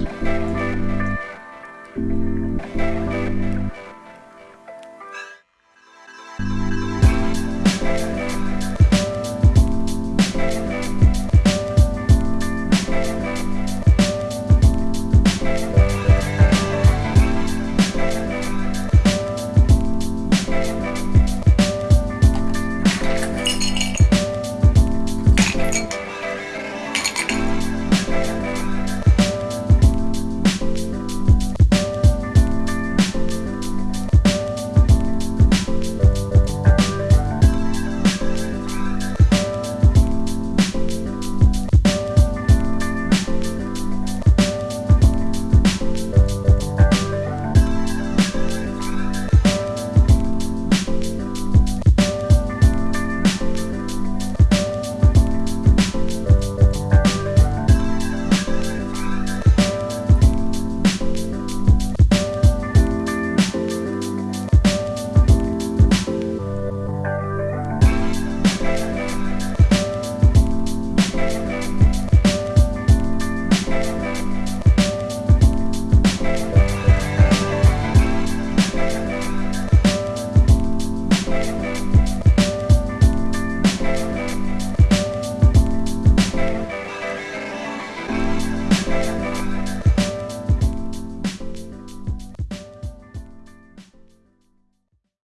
Merci.